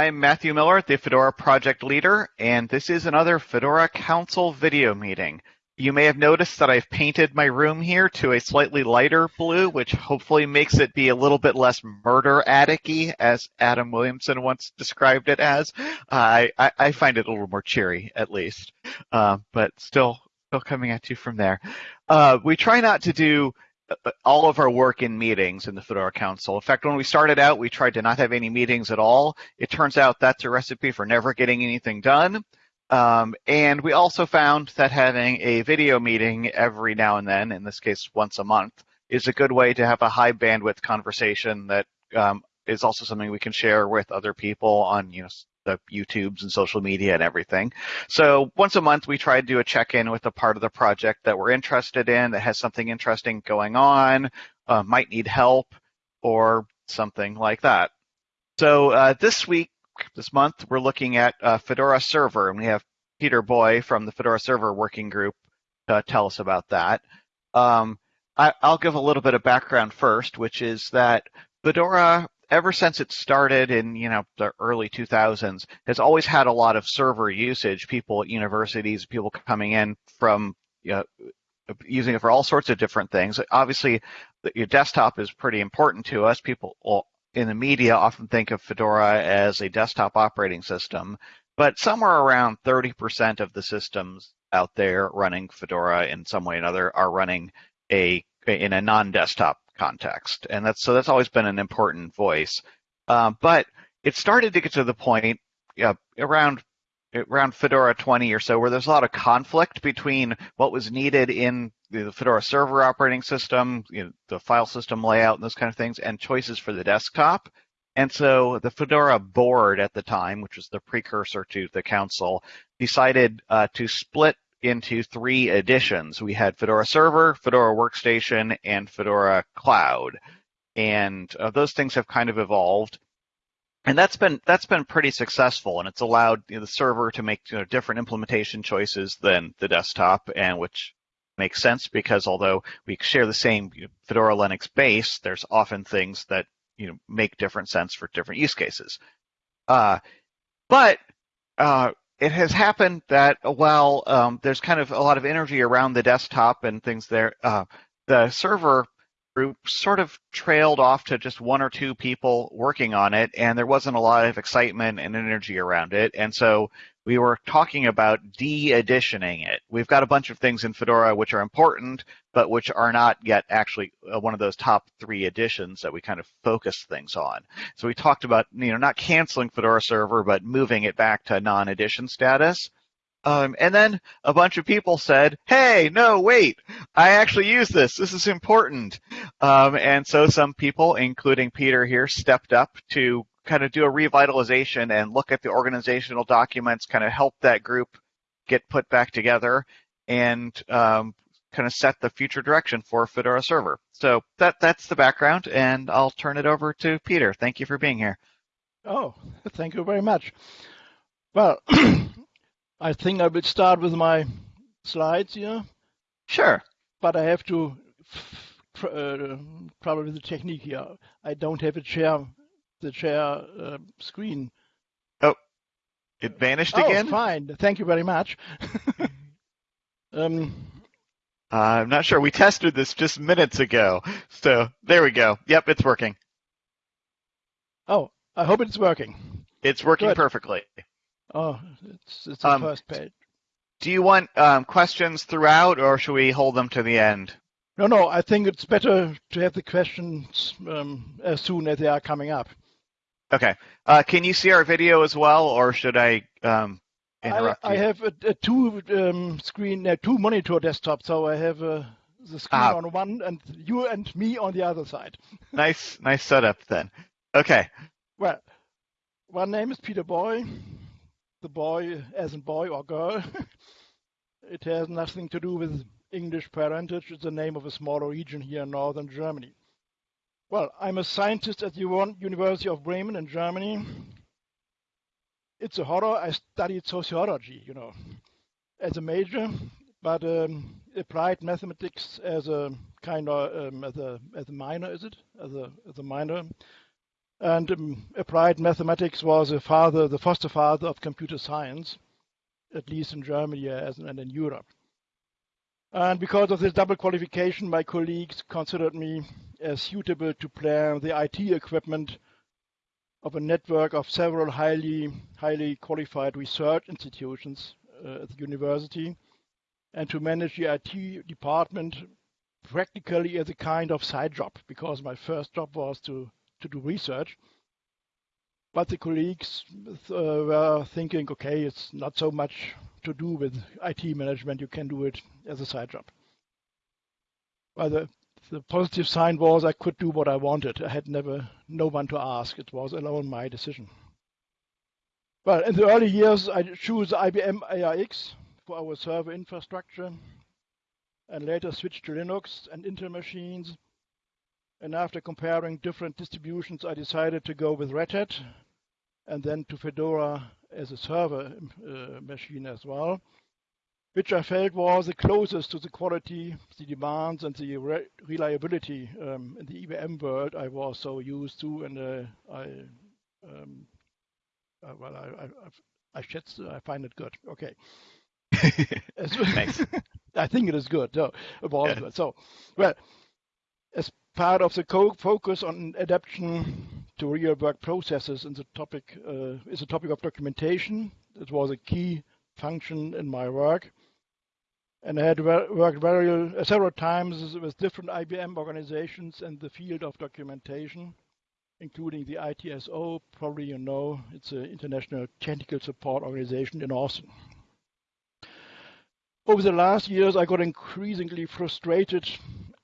I'm Matthew Miller, the Fedora project leader, and this is another Fedora Council video meeting. You may have noticed that I've painted my room here to a slightly lighter blue, which hopefully makes it be a little bit less murder attic as Adam Williamson once described it as. Uh, I, I, find it a little more cheery, at least, uh, but still, still coming at you from there. Uh, we try not to do all of our work in meetings in the Fedora Council. In fact, when we started out, we tried to not have any meetings at all. It turns out that's a recipe for never getting anything done. Um, and we also found that having a video meeting every now and then, in this case once a month, is a good way to have a high bandwidth conversation that um, is also something we can share with other people on you know the YouTubes and social media and everything. So once a month, we try to do a check-in with a part of the project that we're interested in, that has something interesting going on, uh, might need help, or something like that. So uh, this week, this month, we're looking at uh, Fedora Server, and we have Peter Boy from the Fedora Server Working Group to tell us about that. Um, I, I'll give a little bit of background first, which is that Fedora ever since it started in you know the early 2000s has always had a lot of server usage people at universities people coming in from you know, using it for all sorts of different things. Obviously your desktop is pretty important to us. People in the media often think of fedora as a desktop operating system but somewhere around 30% of the systems out there running fedora in some way or another are running a in a non-desktop context, and that's so that's always been an important voice. Uh, but it started to get to the point around around Fedora 20 or so where there's a lot of conflict between what was needed in the Fedora server operating system, you know, the file system layout and those kind of things, and choices for the desktop. And so the Fedora board at the time, which was the precursor to the council, decided uh, to split into three editions. We had Fedora Server, Fedora Workstation, and Fedora Cloud. And uh, those things have kind of evolved. And that's been that's been pretty successful, and it's allowed you know, the server to make you know, different implementation choices than the desktop, and which makes sense because although we share the same Fedora Linux base, there's often things that you know make different sense for different use cases. Uh, but uh, it has happened that while um, there's kind of a lot of energy around the desktop and things there, uh, the server group sort of trailed off to just one or two people working on it, and there wasn't a lot of excitement and energy around it. And so we were talking about de-editioning it. We've got a bunch of things in Fedora which are important, but which are not yet actually uh, one of those top three editions that we kind of focus things on. So we talked about, you know, not canceling Fedora Server, but moving it back to non-edition status. Um, and then a bunch of people said, hey, no, wait, I actually use this. This is important. Um, and so some people, including Peter here, stepped up to kind of do a revitalization and look at the organizational documents, kind of help that group get put back together and um, kind of set the future direction for Fedora Server. So that that's the background, and I'll turn it over to Peter. Thank you for being here. Oh, thank you very much. Well, I think I will start with my slides here. Sure. But I have to uh, probably the technique here. I don't have a chair the share uh, screen. Oh, it vanished oh, again? fine. Thank you very much. um, uh, I'm not sure. We tested this just minutes ago. So there we go. Yep, it's working. Oh, I hope it's working. It's working Good. perfectly. Oh, it's, it's the um, first page. Do you want um, questions throughout, or should we hold them to the end? No, no. I think it's better to have the questions um, as soon as they are coming up. Okay. Uh, can you see our video as well, or should I um, interrupt I, you? I have a, a two um, screen, uh, two monitor desktop, so I have uh, the screen ah. on one and you and me on the other side. nice, nice setup then. Okay. Well, my name is Peter Boy. The boy, as a boy or girl. it has nothing to do with English parentage. It's the name of a smaller region here in northern Germany. Well, I'm a scientist at the University of Bremen in Germany. It's a horror. I studied sociology, you know, as a major, but um, applied mathematics as a kind of um, as a as a minor. Is it as a as a minor? And um, applied mathematics was a father, the foster father of computer science, at least in Germany and in Europe. And because of this double qualification, my colleagues considered me as suitable to plan the IT equipment of a network of several highly, highly qualified research institutions uh, at the university and to manage the IT department practically as a kind of side job because my first job was to, to do research. But the colleagues uh, were thinking, okay, it's not so much to do with IT management, you can do it as a side job. Well, the, the positive sign was I could do what I wanted. I had never no one to ask. It was alone my decision. Well, in the early years, I chose IBM AIX for our server infrastructure and later switched to Linux and Intel machines. And after comparing different distributions, I decided to go with Red Hat and then to Fedora as a server uh, machine as well, which I felt was the closest to the quality, the demands, and the re reliability um, in the IBM world I was so used to, and uh, I, um, uh, well, I, I, I, should, I find it good. Okay. Thanks. I think it is good. So, yeah. good. So, well, as part of the focus on adaptation to real work processes in the topic uh, is a topic of documentation. It was a key function in my work. And I had worked very, uh, several times with different IBM organizations in the field of documentation, including the ITSO. Probably you know, it's an international technical support organization in Austin. Over the last years, I got increasingly frustrated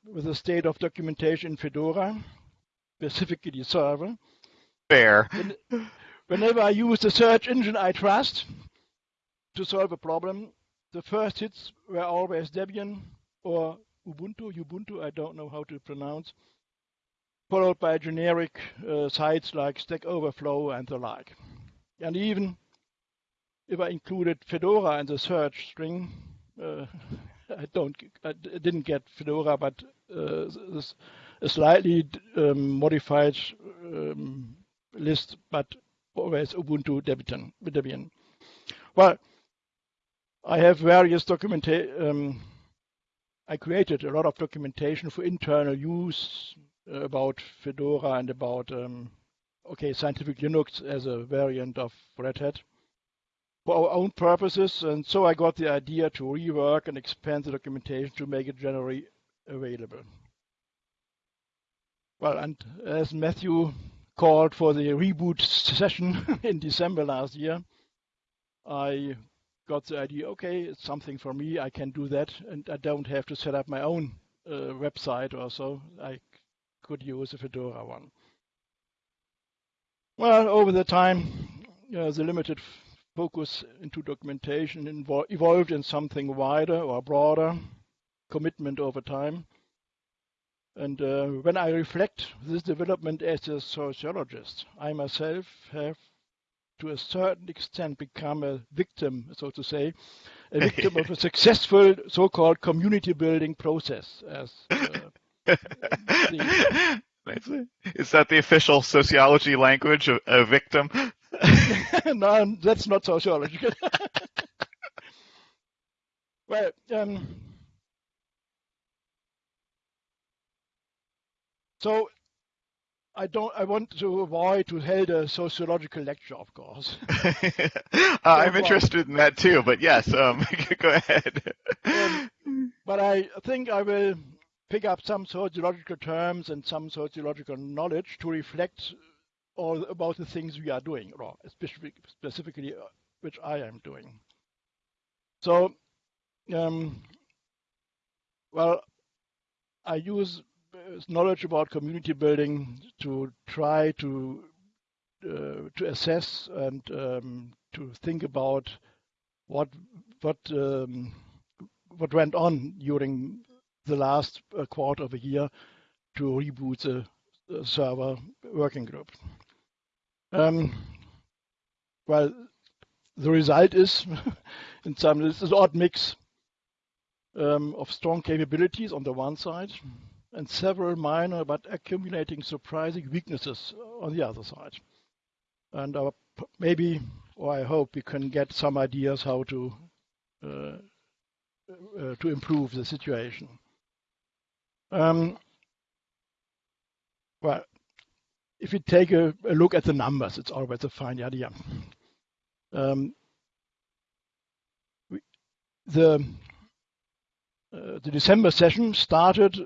with the state of documentation in Fedora, specifically the server. Fair. Whenever I use the search engine I trust to solve a problem, the first hits were always Debian or Ubuntu, Ubuntu, I don't know how to pronounce, followed by generic uh, sites like Stack Overflow and the like. And even if I included Fedora in the search string, uh, I don't, I didn't get Fedora, but uh, a slightly um, modified um, list, but always Ubuntu Debian. Debian. Well, I have various documentation. Um, I created a lot of documentation for internal use uh, about Fedora and about um, okay scientific Linux as a variant of Red Hat for our own purposes. And so I got the idea to rework and expand the documentation to make it generally available. Well, and as Matthew called for the reboot session in December last year, I got the idea, okay, it's something for me, I can do that, and I don't have to set up my own uh, website or so. I could use a Fedora one. Well, over the time, uh, the limited focus into documentation evolved in something wider or broader, commitment over time. And uh, when I reflect this development as a sociologist, I myself have to a certain extent become a victim, so to say, a victim of a successful so-called community building process. As uh, the... Is that the official sociology language of a victim? no, that's not sociological. well, um, so I don't. I want to avoid to hold a sociological lecture, of course. uh, I'm interested in that too, but yes, um, go ahead. Um, but I think I will pick up some sociological terms and some sociological knowledge to reflect all about the things we are doing, or specific, specifically uh, which I am doing. So, um, well, I use uh, knowledge about community building to try to uh, to assess and um, to think about what what um, what went on during the last uh, quarter of a year to reboot the server working group. Um, well, the result is, in some, this is odd mix um, of strong capabilities on the one side and several minor but accumulating surprising weaknesses on the other side. And uh, maybe, or I hope, we can get some ideas how to uh, uh, to improve the situation. Um, well, if you take a, a, look at the numbers, it's always a fine idea. Um, we, the uh, the December session started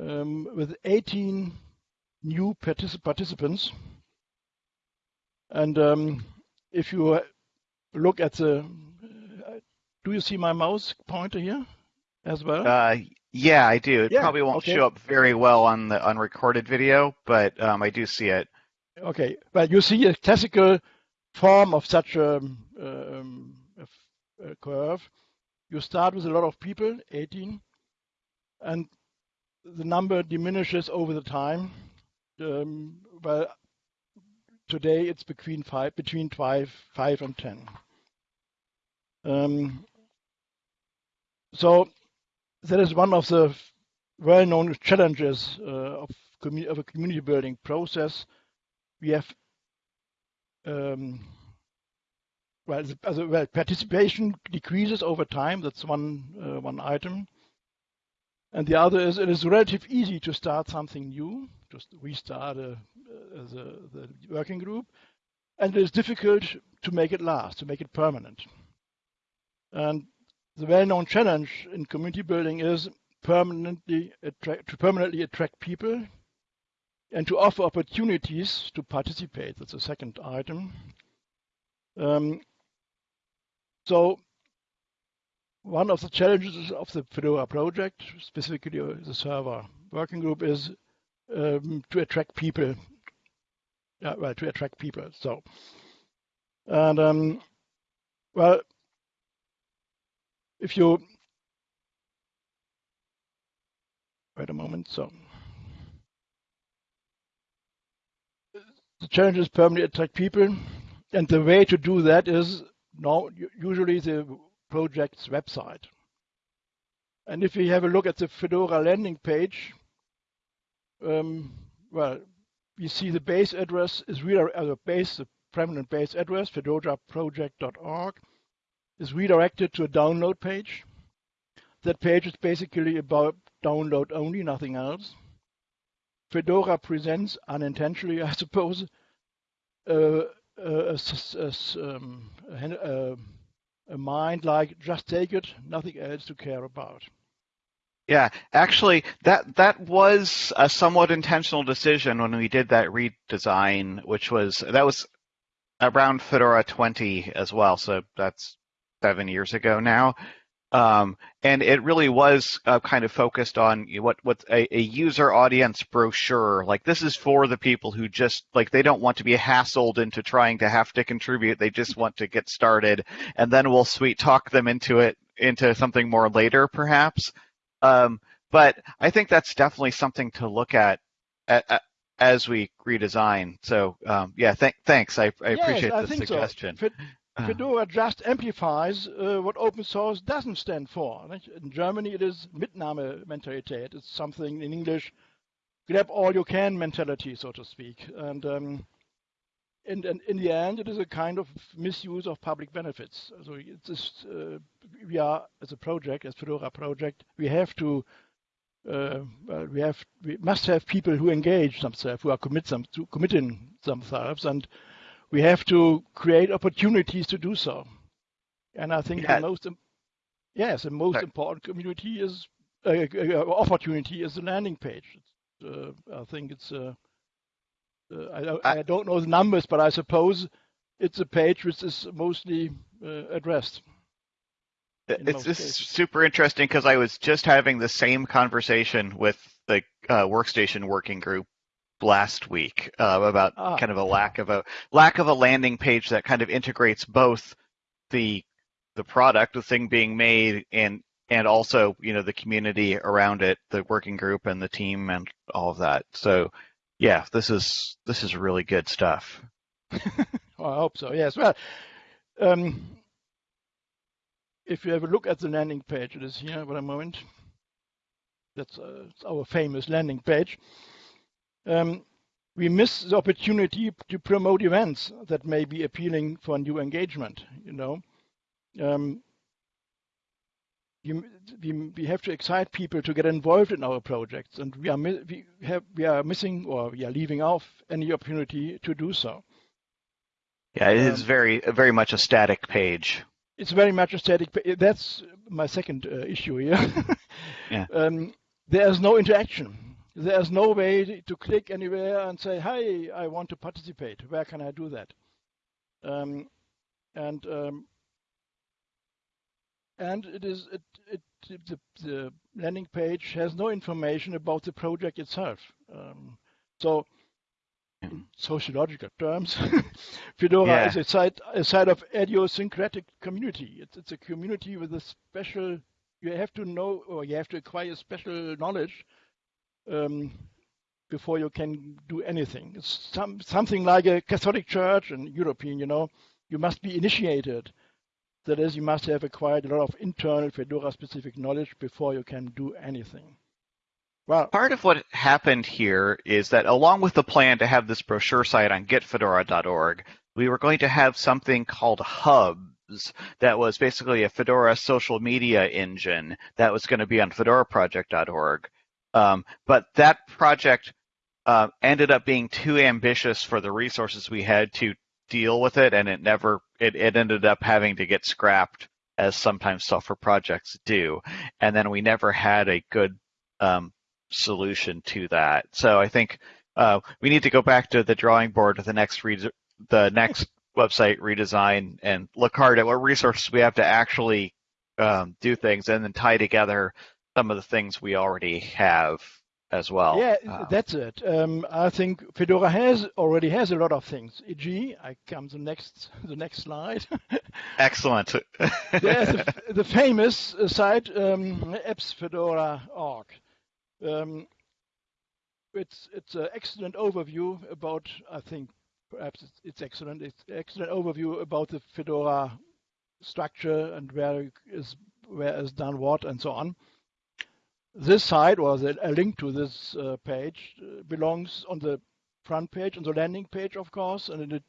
um, with 18 new particip participants. And um, if you look at the, uh, do you see my mouse pointer here as well? Uh, yeah, I do. It Yeah, probably won't okay. show up very well on the unrecorded video, but um, I do see it. Okay, but you see a classical form of such a, um, a f- a curve. You start with a lot of people, 18, and the number diminishes over the time. Um, well, today it's between five, between five, five and 10. Um, so that is one of the well-known challenges uh, of, commu- of a community building process we have um, well, the- well, participation decreases over time. That's one uh, one item. And the other is it is relatively easy to start something new, just restart a, uh, the, the working group, and it is difficult to make it last, to make it permanent. And the well-known challenge in community building is permanently attract, to permanently attract people and to offer opportunities to participate. That's the second item. Um, so one of the challenges of the Fedora project, specifically the server working group, is um, to attract people. Yeah, well, to attract people. So, and um, well, if you wait a moment, so. the challenge is permanently attract people, and the way to do that is now usually the project's website. And if we have a look at the Fedora landing page, um, well, we see the base address is re- uh, base, the permanent base address, fedoraproject.org, is redirected to a download page. That page is basically about download only, nothing else. Fedora presents unintentionally, I suppose, a, um, a- a mind like just take it, nothing else to care about. Yeah, actually, that that was a somewhat intentional decision when we did that redesign, which was that was around Fedora 20 as well. So that's seven years ago now, um, and it really was uh, kind of focused on what what a, a user audience brochure. Like this is for the people who just like they don't want to be hassled into trying to have to contribute. They just want to get started, and then we'll sweet talk them into it into something more later, perhaps. Um, but I think that's definitely something to look at, at, at as we redesign. So um, yeah, th- thanks. I, I Yes, appreciate I the think suggestion. Fed- Uh, Fedora just amplifies uh, what open source doesn't stand for. nicht? In Germany, it is Mitnahme-Mentalität. It's something in English, grab all you can mentality, so to speak. And um, in, the end, it is a kind of misuse of public benefits. So it's just, uh, we are, as a project, as Fedora project, we have to uh, well, we have we must have people who engage themselves, who are commit to committing themselves, and we have to create opportunities to do so. And I think Yeah. the most yes, the most Sorry. important community is uh, uh, opportunity is the landing page. Uh, I think it's uh, uh, I, don't- I- don't know the numbers, but I suppose it's a page which is mostly uh, addressed. It's this super interesting because I was just having the same conversation with the uh, workstation working group last week uh, about Ah. kind of a lack of a lack of a landing page that kind of integrates both the the product, the thing being made, and and also you know the community around it, the working group and the team and all of that. So yeah, this is this is really good stuff. Well, I hope so. Yes. Well, um, if you have a look at the landing page, it is here. Wait a moment. That's uh, our famous landing page. Um, we miss the opportunity to promote events that may be appealing for new engagement. You know, um, you, we, we have to excite people to get involved in our projects, and we are we have we are missing or we are leaving off any opportunity to do so. Yeah, it um, is very very much a static page. It's very much a static. That's my second uh, issue here. yeah. Um, there's no interaction. There's no way to click anywhere and say, "Hi, I want to participate. Where can I do that?" Um, and um, and it is it, it the, the, landing page has no information about the project itself. Um, so in sociological terms, Fedora yeah. is a site a site of idiosyncratic community. It's it's a community with a special. You have to know or you have to acquire special knowledge um, before you can do anything. Some something like a Catholic Church and European. You know, you must be initiated. That is, you must have acquired a lot of internal Fedora-specific knowledge before you can do anything. Well, part of what happened here is that along with the plan to have this brochure site on getfedora.org, we were going to have something called Hubs that was basically a Fedora social media engine that was going to be on fedoraproject.org. Um, but that project uh, ended up being too ambitious for the resources we had to deal with it, and it never it, it ended up having to get scrapped as sometimes software projects do, and then we never had a good um, solution to that. So I think uh, we need to go back to the drawing board the next re- the next website redesign and look hard at what resources we have to actually um, do things, and then tie together some of the things we already have as well. Yeah, um, that's it. Um, I think Fedora has already has a lot of things. E.g., I come to the next the next slide. Excellent. There's the, the famous site um, appsfedora.org. Um, it's it's an excellent overview about. I think perhaps it's, it's excellent. It's excellent overview about the Fedora structure and where is where is done what and so on this site or the, a link to this uh, page uh, belongs on the front page, on the landing page, of course, and it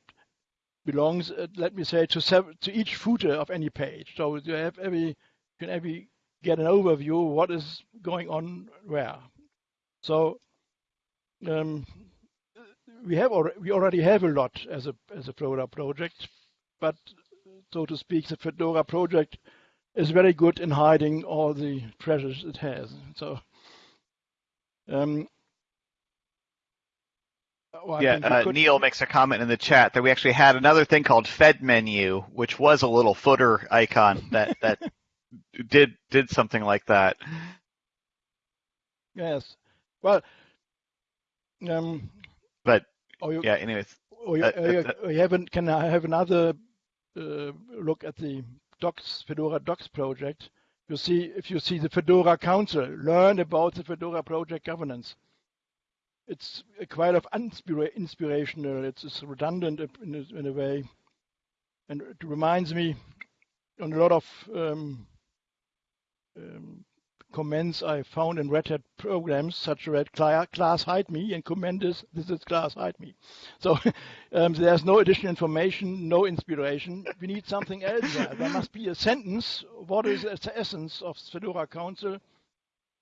belongs, uh, let me say, to to each footer of any page. So you have every, you can every get an overview of what is going on where. So um, we have already, we already have a lot as a as a Fedora project, but so to speak, the Fedora project is very good in hiding all the treasures it has. So, um, well, yeah, uh. Neil makes a comment in the chat that we actually had another thing called Fed Menu, which was a little footer icon that that did did something like that. Yes. Well, um, but you, yeah. Anyways, or you, uh, uh, you, have can I have another uh, look at the docs, Fedora docs project, you see, if you see the Fedora Council, learn about the Fedora project governance. It's quite of inspirational. It's, redundant in a, in a, way, and it reminds me on a lot of um, um, comments I found in Red Hat programs such as class hide me and comment is this is class hide me. So um, there's no additional information, no inspiration. We need something else there. There must be a sentence. What is the essence of Fedora Council?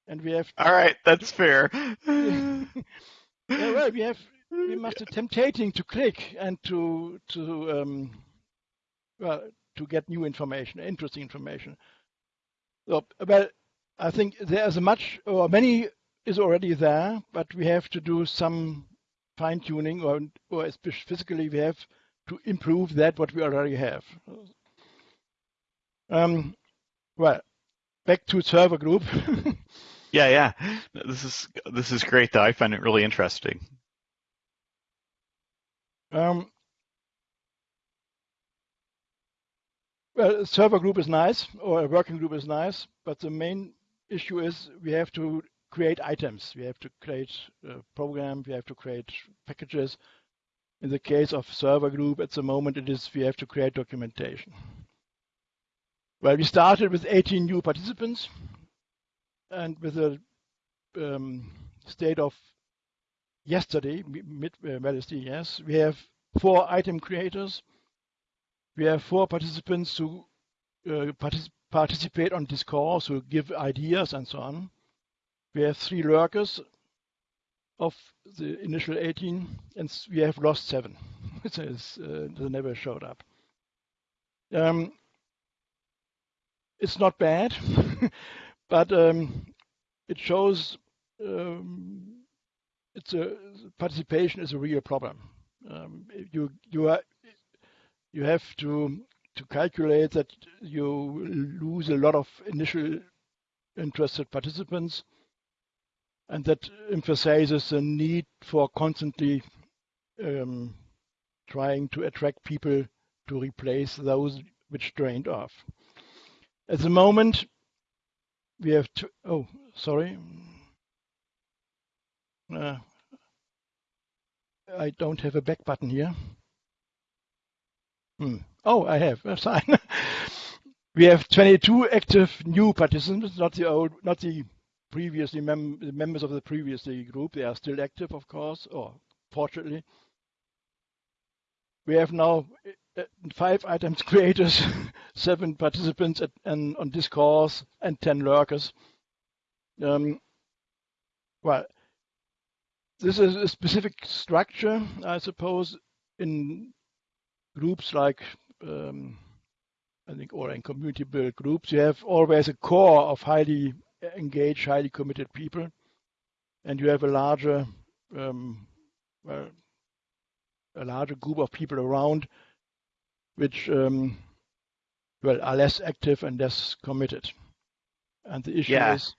And we have. All right, that's fair. yeah, well, we have. We must be tempting to click and to to um, well to get new information, interesting information. So, well, I think there's a much or many is already there, but we have to do some fine tuning or, or physically we have to improve that what we already have. Um, well, back to server group. yeah, yeah. This is this is great though. I find it really interesting. Um, well, server group is nice, or a working group is nice, but the main issue is we have to create items. We have to create a program. We have to create packages. In the case of server group, at the moment, it is we have to create documentation. Well, we started with 18 new participants and with a um, state of yesterday, mid uh, Wednesday, yes, we have four item creators. We have four participants who uh, partic participate on discourse, who give ideas and so on. We have three lurkers of the initial 18, and we have lost seven. says, uh, they never showed up. Um, it's not bad, but um, it shows um, it's a participation is a real problem. Um, you you are you have to to calculate that you lose a lot of initial interested participants, and that emphasizes the need for constantly um, trying to attract people to replace those which drained off. At the moment, we have to, oh, sorry. Uh, I don't have a back button here. Hmm. Oh, I have. That's fine. we have 22 active new participants, not the old, not the previously mem members of the previous group. They are still active, of course, or fortunately. We have now uh, five items creators, seven participants at, and on discourse, and 10 lurkers. Um, well, this is a specific structure, I suppose, in groups like, um, I think, or in community built groups, you have always a core of highly engaged, highly committed people, and you have a larger, um, well, a larger group of people around which um, well are less active and less committed. And the issue yeah. is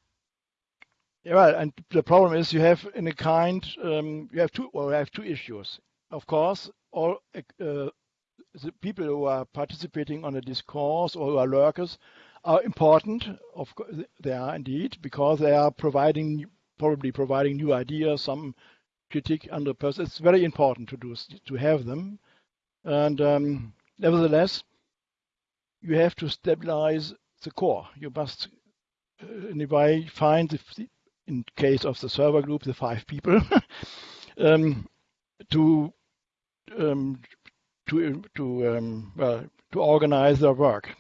yeah, well, and the problem is you have in a kind um, you have two well you have two issues. Of course, all uh, the people who are participating on a discourse or who are lurkers are important. Of course, they are indeed because they are providing probably providing new ideas, some critique under person. It's very important to do to have them, and um, nevertheless, you have to stabilize the core. You must, uh, in a way, find the, in case of the server group, the five people, um, to um, to to um, well to organize their work.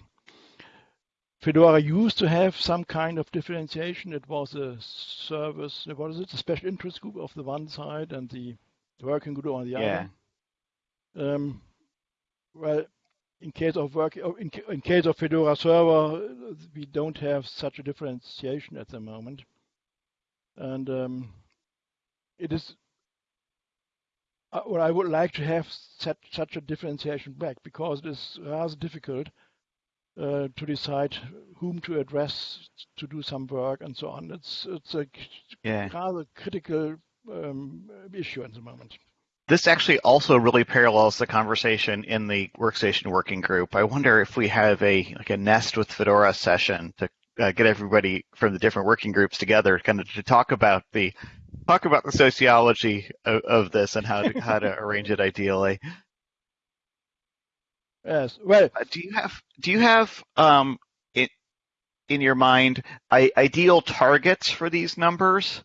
Fedora used to have some kind of differentiation. It was a service, what is it, a special interest group of the one side and the working group on the yeah. other. Um, well, in case of work, oh, in, in case of Fedora server, we don't have such a differentiation at the moment, and um, it is. Well, I would like to have such such a differentiation back because it is rather difficult uh, to decide whom to address to do some work and so on. It's it's a yeah. rather critical um, issue at the moment. This actually also really parallels the conversation in the workstation working group. I wonder if we have a like a nest with Fedora session to uh, get everybody from the different working groups together, kind of to talk about the talk about the sociology of, of this and how to how to arrange it ideally. Yes. Well, uh, do you have do you have um in in your mind I, ideal targets for these numbers?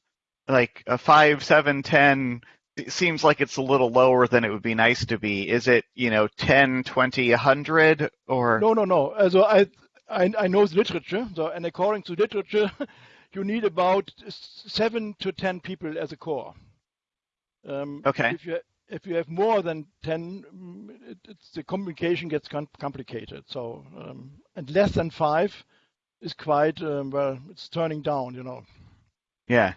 Like a five, seven, ten. It seems like it's a little lower than it would be nice to be. Is it you know 10, 20, 100 or? No, no, no. So I I, I know the literature. So and according to literature, you need about seven to ten people as a core. Um, okay. If you if you have more than 10, mm, it, the communication gets complicated. So, um, and less than five is quite, um, well, it's turning down, you know. Yeah.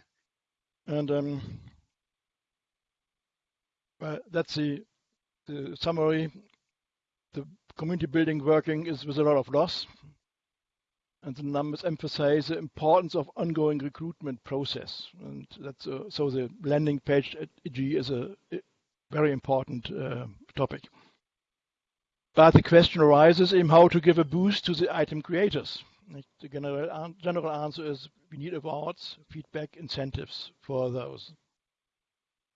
And um, well, that's the, the summary. The community building working is with a lot of loss. And the numbers emphasize the importance of ongoing recruitment process. And that's a, so the landing page at EG is a very important uh, topic. But the question arises in how to give a boost to the item creators. The general, general answer is we need awards, feedback, incentives for those.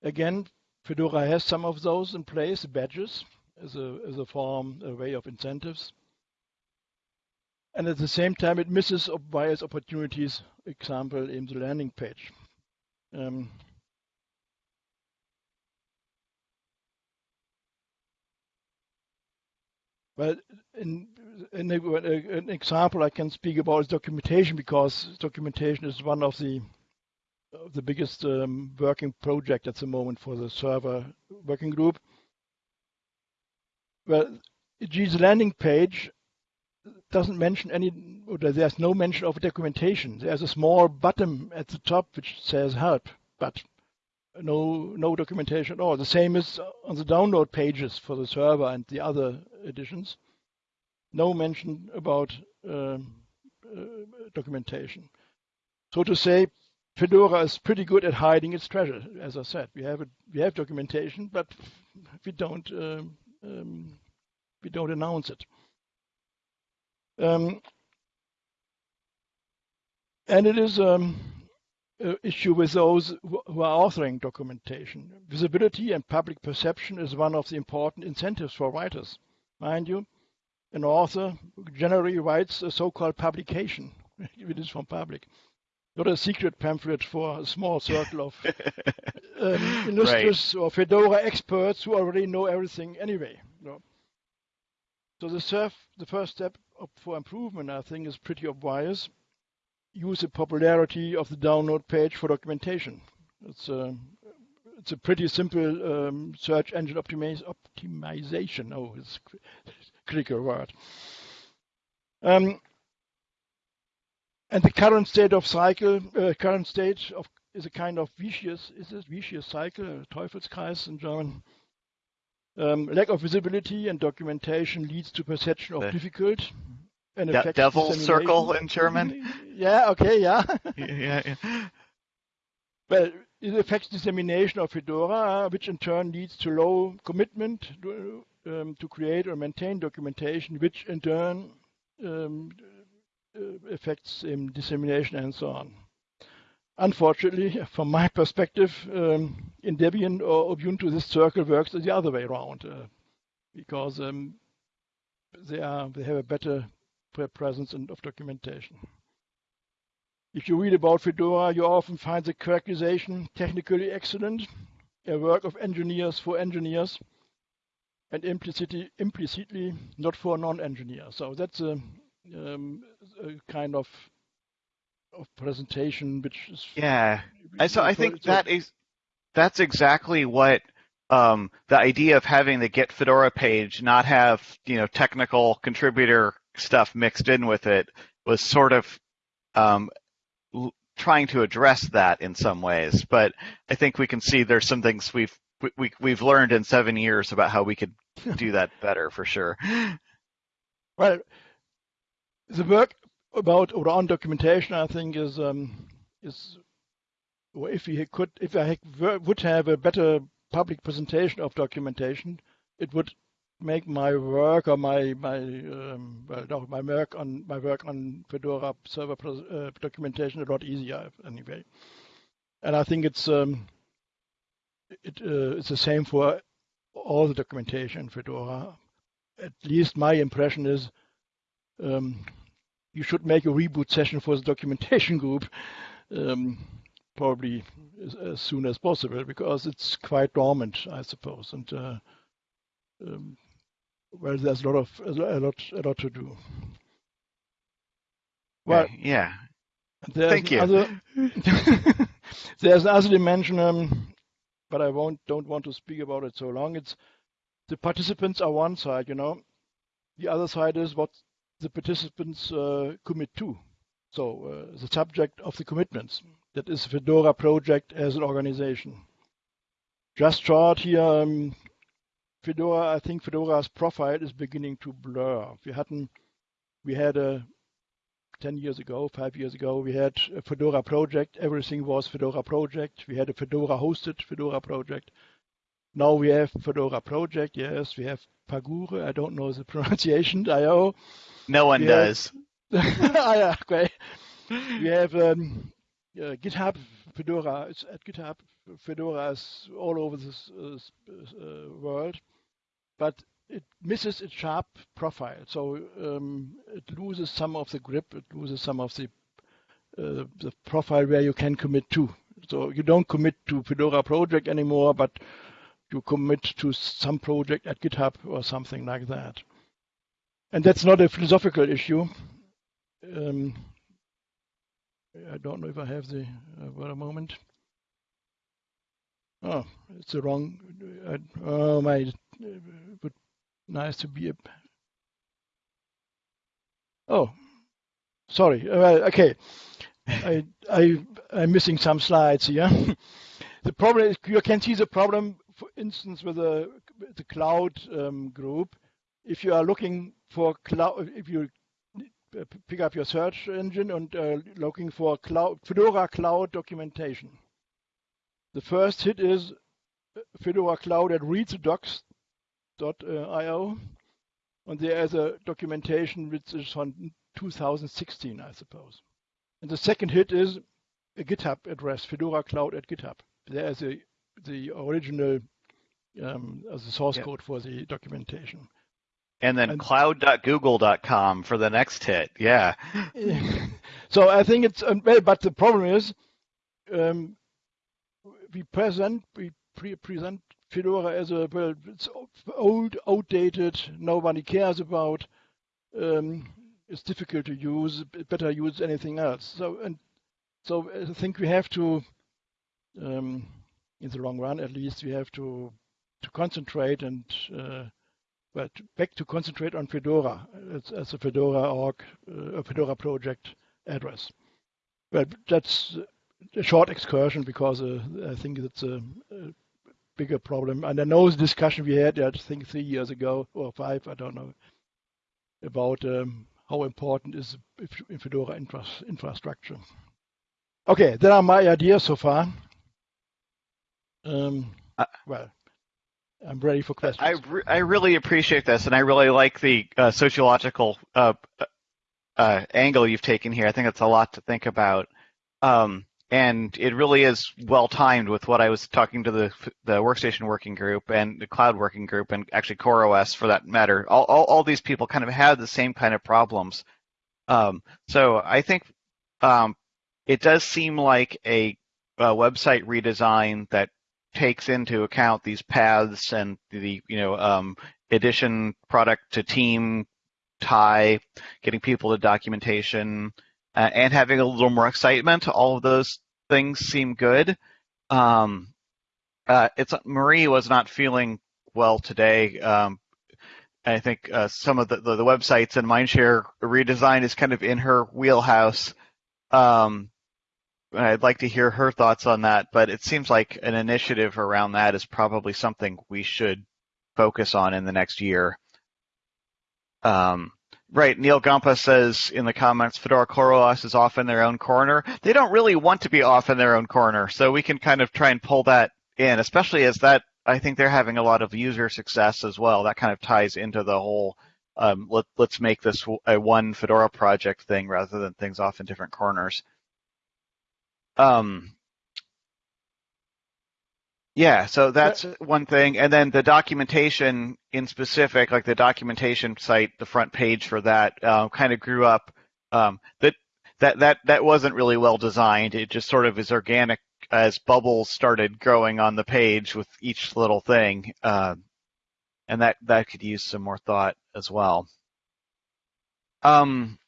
Again, Fedora has some of those in place, badges as a, as a form, a way of incentives. And at the same time, it misses various opportunities, example in the landing page. Um, but in, in an example I can speak about is documentation because documentation is one of the of the biggest um, working project at the moment for the server working group. Well, G's landing page doesn't mention any, there's no mention of documentation. There's a small button at the top which says help, but no no documentation at all. The same is on the download pages for the server and the other editions. No mention about um, uh, documentation. So to say, Fedora is pretty good at hiding its treasure. As I said, we have we have documentation, but we don't um, um, we don't announce it. Um, and it is um, an issue with those who are authoring documentation. Visibility and public perception is one of the important incentives for writers. Mind you, an author generally writes a so-called publication, if it is from public, not a secret pamphlet for a small circle of um, illustrious right. or Fedora experts who already know everything anyway. So the, surf, the first step for improvement, I think, is pretty obvious. Use the popularity of the download page for documentation. It's a, it's a pretty simple um, search engine optimiz optimization. Oh, it's critical word. Um, and the current state of cycle, uh, current state of is a kind of vicious, is this vicious cycle, Teufelskreis in German. Um, lack of visibility and documentation leads to perception of the difficult and De devil circle in German. yeah. Okay. Yeah. yeah. yeah. Well, it affects dissemination of Fedora, which in turn leads to low commitment to, um, to create or maintain documentation, which in turn um, uh, affects um, dissemination and so on. Unfortunately, from my perspective, um, in Debian or Ubuntu, this circle works the other way around uh, because um, they are they have a better presence and of documentation. If you read about Fedora, you often find the characterization technically excellent, a work of engineers for engineers, and implicitly, implicitly not for non-engineers. So that's a, um, a kind of of presentation, which is yeah. So I think that is that's exactly what um, the idea of having the Get Fedora page not have you know technical contributor stuff mixed in with it was sort of um, l- trying to address that in some ways. But I think we can see there's some things we've we, we've learned in seven years about how we could do that better for sure. Well, the work about or on documentation, I think, is um, is or if we could, if I would have a better public presentation of documentation, it would make my work or my my um, well, no, my work on my work on Fedora server uh, documentation a lot easier anyway. And I think it's um, it uh, it's the same for all the documentation in Fedora. At least my impression is um, you should make a reboot session for the documentation group um, probably as, as, soon as possible because it's quite dormant, I suppose. And uh, um, well, there's a lot of a lot a lot to do. Well, yeah. Thank you. Other, there's another dimension, um, but I won't don't want to speak about it so long. It's the participants are one side, you know. The other side is what the participants uh, commit to. So uh, the subject of the commitments, that is Fedora project as an organization. Just short here, um, Fedora, I think Fedora's profile is beginning to blur. We hadn't, we had a 10 years ago, five years ago, we had a Fedora project. Everything was Fedora project. We had a Fedora hosted Fedora project. Now we have Fedora project. Yes, we have Pagure. I don't know the pronunciation. IO. No one does. Ah, yeah, great. We have um, uh, GitHub Fedora. It's at GitHub. Fedora is all over this uh, uh, world, but it misses its sharp profile. So um, it loses some of the grip. It loses some of the uh, the profile where you can commit to. So you don't commit to Fedora project anymore, but you commit to some project at GitHub or something like that. And that's not a philosophical issue. Um, I don't know if I have the uh, a moment. Oh, it's the wrong. Uh, oh my, but nice to be a. Oh, sorry. Uh, okay, I I I'm missing some slides here. the problem is you can see the problem, for instance, with the the cloud um, group. If you are looking for cloud, if you pick up your search engine and uh, looking for cloud, Fedora Cloud documentation. The first hit is Fedora Cloud at readthedocs.io, and there is a documentation which is from 2016, I suppose. And the second hit is a GitHub address, Fedora Cloud at GitHub. There is a, the original um, as a source yep. code for the documentation and then and, cloud.google.com for the next hit. Yeah. so I think it's but the problem is, um, we present we pre- present Fedora as a well, it's old, outdated, nobody cares about. Um, it's difficult to use. Better use anything else. So and so I think we have to, um, in the long run at least, we have to to concentrate and uh, but back to concentrate on Fedora as, as a Fedora org, uh, a Fedora project address. But that's a short excursion because uh, I think it's a, a, bigger problem. And I know the discussion we had, I think three years ago or five, I don't know, about um, how important is Fedora infra infrastructure. Okay, there are my ideas so far. Um, uh, well, I'm ready for questions. I, re- I really appreciate this, and I really like the uh, sociological uh, uh, angle you've taken here. I think it's a lot to think about, um, and it really is well timed with what I was talking to the the workstation working group and the cloud working group, and actually CoreOS for that matter. All, all, all these people kind of have the same kind of problems. Um, so I think um, it does seem like a, a website redesign that takes into account these paths and the you know um, addition product to team tie, getting people to documentation, uh, and having a little more excitement. All of those things seem good. Um, uh, it's Marie was not feeling well today. Um, I think uh, some of the, the, the, websites and Mindshare redesign is kind of in her wheelhouse. Um, I'd like to hear her thoughts on that, but it seems like an initiative around that is probably something we should focus on in the next year. Um, right, Neal Gompa says in the comments, Fedora CoreOS is off in their own corner. They don't really want to be off in their own corner, so we can kind of try and pull that in, especially as that I think they're having a lot of user success as well. That kind of ties into the whole um, let, us make this a one Fedora project thing rather than things off in different corners. Um, yeah, so that's one thing. And then the documentation in specific, like the documentation site, the front page for that uh, kind of grew up. Um, that that that that wasn't really well designed. It just sort of is organic as bubbles started growing on the page with each little thing, uh, and that that could use some more thought as well. Um,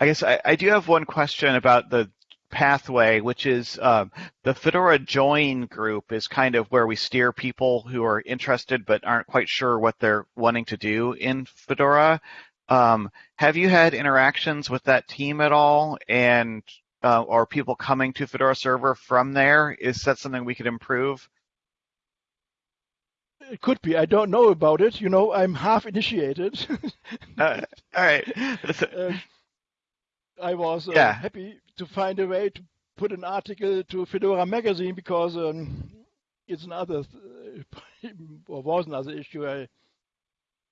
I guess I, I do have one question about the pathway, which is um, the Fedora Join group, is kind of where we steer people who are interested but aren't quite sure what they're wanting to do in Fedora. Um, have you had interactions with that team at all? And uh, are people coming to Fedora Server from there? Is that something we could improve? It could be. I don't know about it. You know, I'm half initiated. uh, all right. uh, I was uh, yeah. happy to find a way to put an article to Fedora magazine because um, it's another or was another issue. I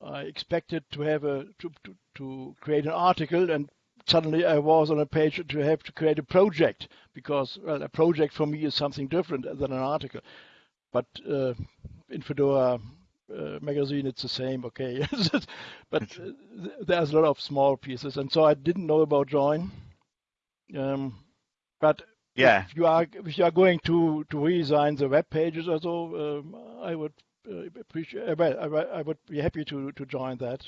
I expected to have a to, to, to create an article and suddenly I was on a page to have to create a project because well, a project for me is something different than an article. But uh, in Fedora uh, magazine, it's the same. Okay, but uh, there's a lot of small pieces, and so I didn't know about Join. Um, but yeah. If you are if you are going to to redesign the web pages or so, um, I would uh, appreciate. Uh, well, I, I, would be happy to to join that.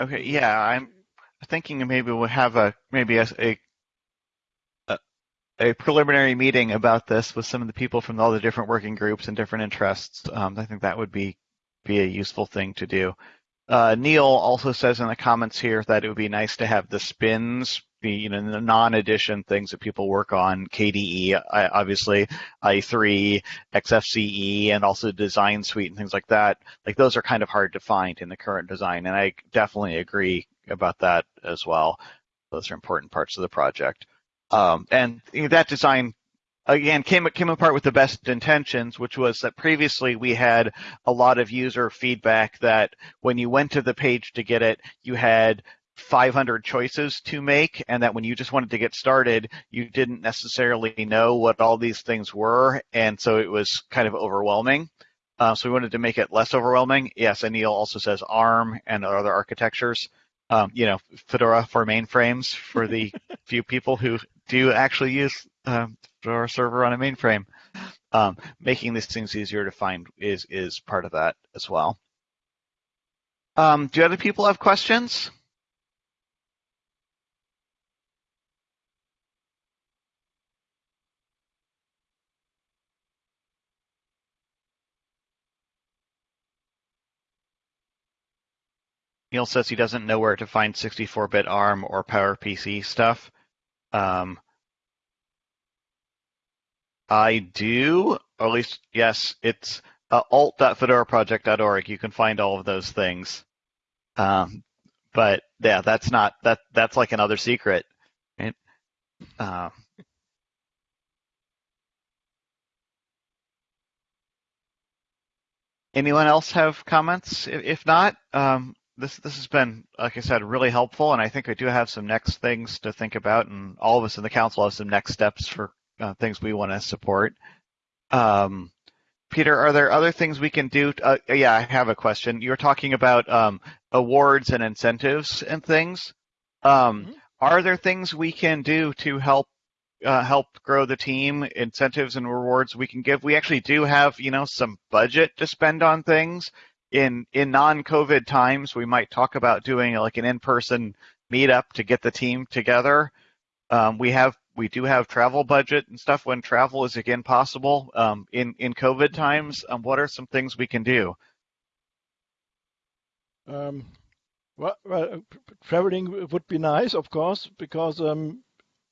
Okay. Yeah, I'm thinking maybe we'll have a maybe a, a a preliminary meeting about this with some of the people from all the different working groups and different interests. Um, I think that would be be a useful thing to do. Uh, Neal also says in the comments here that it would be nice to have the spins be, you know, the non-edition things that people work on, KDE, obviously, i3, XFCE, and also Design Suite and things like that. Like those are kind of hard to find in the current design, and I definitely agree about that as well. Those are important parts of the project. Um, and that design again came came apart with the best intentions, which was that previously we had a lot of user feedback that when you went to the page to get it, you had 500 choices to make, and that when you just wanted to get started, you didn't necessarily know what all these things were, and so it was kind of overwhelming. Uh, so we wanted to make it less overwhelming. Yes, and Neal also says ARM and other architectures. Um, you know, Fedora for mainframes for the few people who do actually use um, Fedora server on a mainframe. Um, making these things easier to find is is part of that as well. Um, do other people have questions? Neal says he doesn't know where to find 64-bit ARM or PowerPC stuff. Um, I do, or at least, yes, it's uh, alt.fedoraproject.org. You can find all of those things. Um, but yeah, that's not, that, that's like another secret. Right? Uh, anyone else have comments? If not, um, this this has been, like I said, really helpful, and I think I do have some next things to think about, and all of us in the council have some next steps for uh, things we want to support. Um, Peter, are there other things we can do? Uh, yeah, I have a question. You were talking about um, awards and incentives and things. Um, mm-hmm. Are there things we can do to help uh, help grow the team? Incentives and rewards we can give. We actually do have, you know, some budget to spend on things in in non-COVID times, we might talk about doing like an in-person meetup to get the team together. Um, we have we do have travel budget and stuff when travel is again possible um, in in COVID times. Um, what are some things we can do? Um, well, well, traveling would be nice, of course, because um,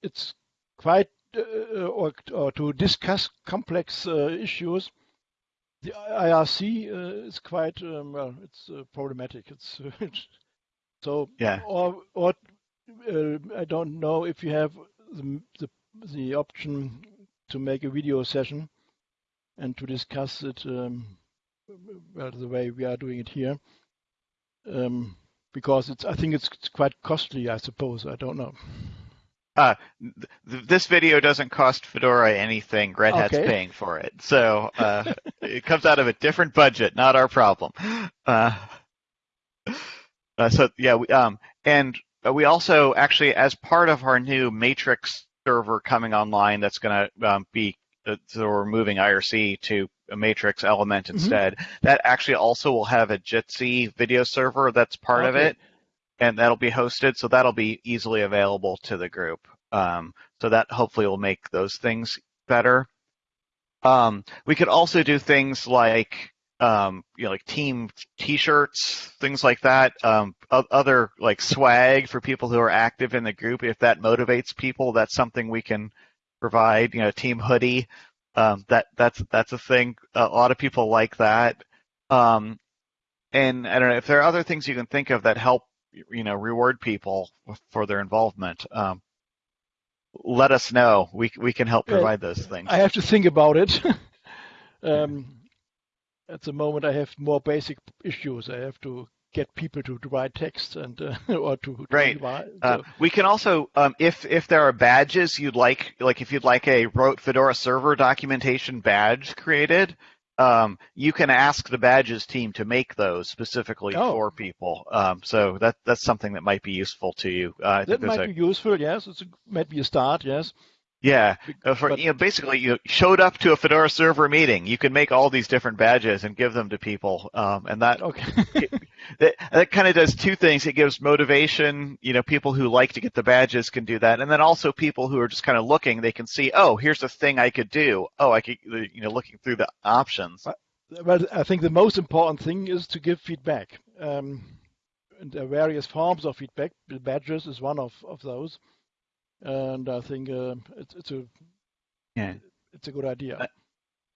it's quite uh, or, or to discuss complex uh, issues the IRC uh, is quite um, well. It's uh, problematic. It's so yeah. Or or uh, I don't know if you have the, the the option to make a video session and to discuss it um, well the way we are doing it here. Um, because it's I think it's, it's quite costly. I suppose I don't know. Uh, th- this video doesn't cost Fedora anything. Red Hat's okay. paying for it, so uh, it comes out of a different budget, not our problem. Uh, uh so yeah, we, um, and we also actually, as part of our new Matrix server coming online, that's going to um, be uh, so we're moving IRC to a Matrix element mm-hmm. instead. Mm-hmm. That actually also will have a Jitsi video server that's part okay. of it and that'll be hosted, so that'll be easily available to the group. Um, so that hopefully will make those things better. Um, we could also do things like um, you know, like team T-shirts, things like that. Um, other like swag for people who are active in the group. If that motivates people, that's something we can provide. You know, team hoodie. Um, that that's that's a thing. A lot of people like that. Um, and I don't know if there are other things you can think of that help you know reward people for their involvement um, let us know we we can help provide those things i have to think about it um, at the moment i have more basic issues i have to get people to, to write text and uh, or to, to right. Write, uh, so. uh, we can also, um, if if there are badges you'd like, like if you'd like a wrote Fedora server documentation badge created, um, you can ask the badges team to make those specifically oh. for people. Um, so that that's something that might be useful to you. Uh, that might a, be useful. Yes, it might be a start. Yes. Yeah, uh, for, but- you know, basically, you showed up to a Fedora server meeting. You can make all these different badges and give them to people, um, and that Okay. that, that kind of does two things. It gives motivation. You know, people who like to get the badges can do that, and then also people who are just kind of looking, they can see, oh, here's a thing I could do. Oh, I could, you know, looking through the options. Well, I think the most important thing is to give feedback. Um, and there are various forms of feedback. Badges is one of, of those, and I think uh, it's it's a Yeah. it's a good idea. Uh,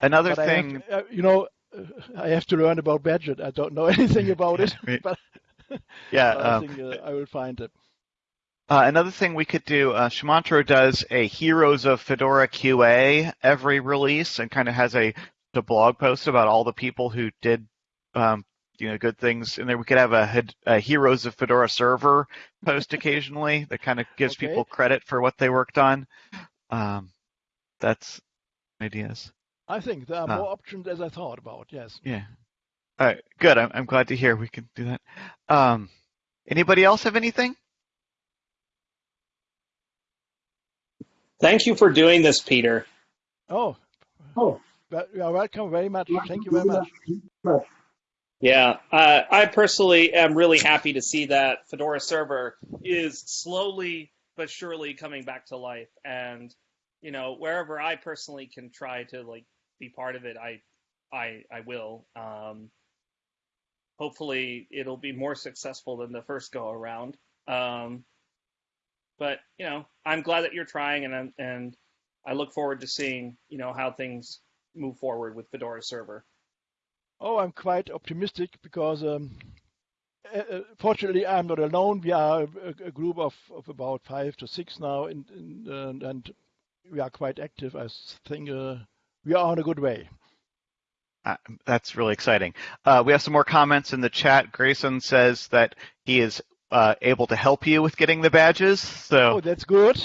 Another But I thing, to- uh, you know, uh, I have to learn about badget. I don't know anything about it, but, yeah, but I um, think uh, I will find it. Uh, another thing we could do, uh, Sumantro does a Heroes of Fedora QA every release and kind of has a, a blog post about all the people who did, um, you know, good things. And then we could have a, a Heroes of Fedora server post occasionally that kind of gives Okay. people credit for what they worked on. Um, that's ideas. I think there are Ah. more options as I thought about. Yes. Yeah. All right, good. I'm, I'm glad to hear we can do that. Um, anybody else have anything? Thank you for doing this, Peter. Oh, Oh. but you are welcome very much. Thank you very much. Yeah, uh, I personally am really happy to see that Fedora Server is slowly but surely coming back to life, and you know wherever I personally can try to like be part of it, I, I, I will. Um, hopefully, it'll be more successful than the first go around. Um, but you know, I'm glad that you're trying, and I'm, and I look forward to seeing you know how things move forward with Fedora Server. Oh, I'm quite optimistic because um, uh, uh, fortunately I'm not alone. We are a, a group of, of about five to six now, in, in, and, and we are quite active. I think uh, we are on a good way. Uh, that's really exciting. Uh, we have some more comments in the chat. Grayson says that he is uh, able to help you with getting the badges, so Oh, that's good.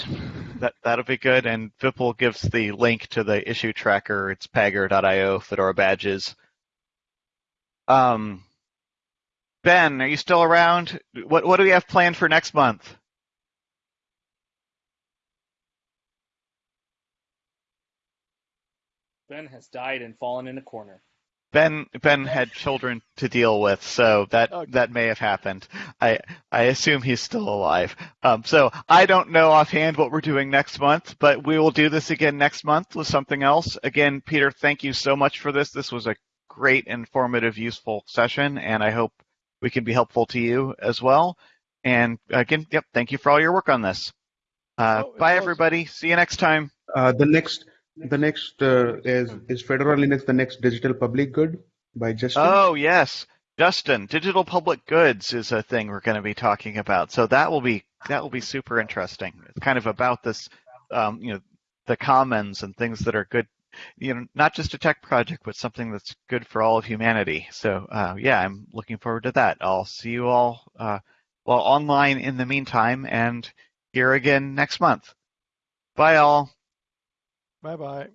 that that'll be good. And Vipul gives the link to the issue tracker. It's pagure.io Fedora badges. Um, Ben, are you still around? What what do we have planned for next month? Ben has died and fallen in a corner. Ben Ben had children to deal with, so that Okay. that may have happened. I I assume he's still alive. Um, so I don't know offhand what we're doing next month, but we will do this again next month with something else. Again, Peter, thank you so much for this. This was a great, informative, useful session, and I hope we can be helpful to you as well. And again, yep, thank you for all your work on this. Uh, Oh, bye, was- everybody. See you next time. Uh, the next, the next uh, is is Fedora Linux the next digital public good by Justin. Oh, yes. Justin, digital public goods is a thing we're going to be talking about. So that will be that will be super interesting. It's kind of about this, um, you know, the commons and things that are good, you know, not just a tech project, but something that's good for all of humanity. So uh, yeah, I'm looking forward to that. I'll see you all uh, well online in the meantime, and here again next month. Bye, all. Bye bye.